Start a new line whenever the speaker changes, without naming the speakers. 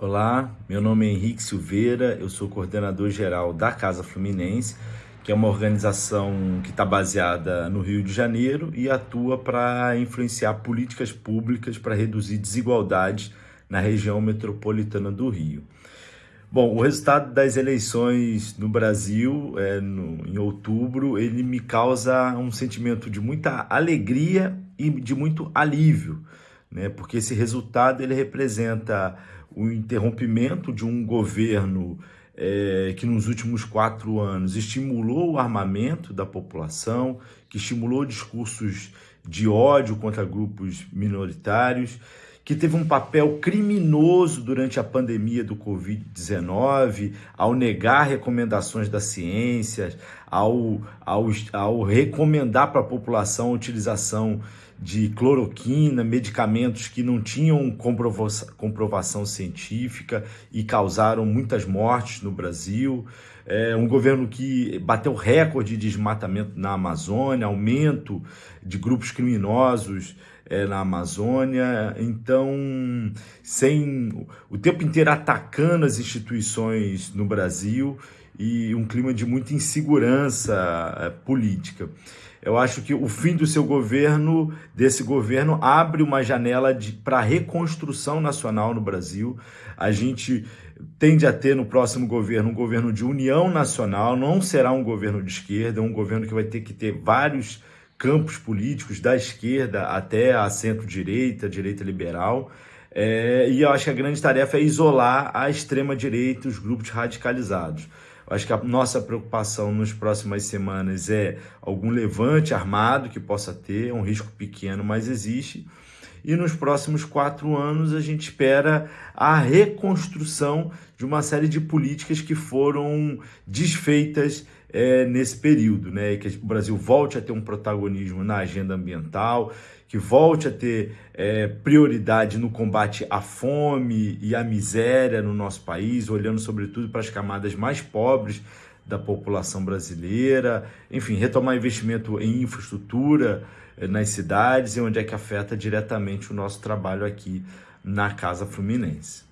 Olá, meu nome é Henrique Silveira, eu sou coordenador geral da Casa Fluminense, que é uma organização que está baseada no Rio de Janeiro e atua para influenciar políticas públicas para reduzir desigualdades na região metropolitana do Rio. Bom, o resultado das eleições no Brasil, é, no, em outubro, ele me causa um sentimento de muita alegria e de muito alívio, né? porque esse resultado ele representa o interrompimento de um governo é, que nos últimos quatro anos estimulou o armamento da população, que estimulou discursos de ódio contra grupos minoritários, que teve um papel criminoso durante a pandemia do Covid-19, ao negar recomendações da ciência, ao, ao, ao recomendar para a população a utilização de cloroquina, medicamentos que não tinham comprovação, comprovação científica e causaram muitas mortes no Brasil. É um governo que bateu recorde de desmatamento na Amazônia, aumento de grupos criminosos é, na Amazônia. Então, sem o tempo inteiro atacando as instituições no Brasil e um clima de muita insegurança é, política. Eu acho que o fim do seu governo, desse governo, abre uma janela para reconstrução nacional no Brasil. A gente tende a ter no próximo governo um governo de união nacional, não será um governo de esquerda, é um governo que vai ter que ter vários campos políticos, da esquerda até a centro-direita, direita liberal. É, e eu acho que a grande tarefa é isolar a extrema-direita, os grupos radicalizados. Acho que a nossa preocupação nas próximas semanas é algum levante armado que possa ter, um risco pequeno, mas existe. E nos próximos quatro anos a gente espera a reconstrução de uma série de políticas que foram desfeitas é, nesse período, né? que o Brasil volte a ter um protagonismo na agenda ambiental, que volte a ter é, prioridade no combate à fome e à miséria no nosso país, olhando sobretudo para as camadas mais pobres da população brasileira, enfim, retomar investimento em infraestrutura é, nas cidades e onde é que afeta diretamente o nosso trabalho aqui na Casa Fluminense.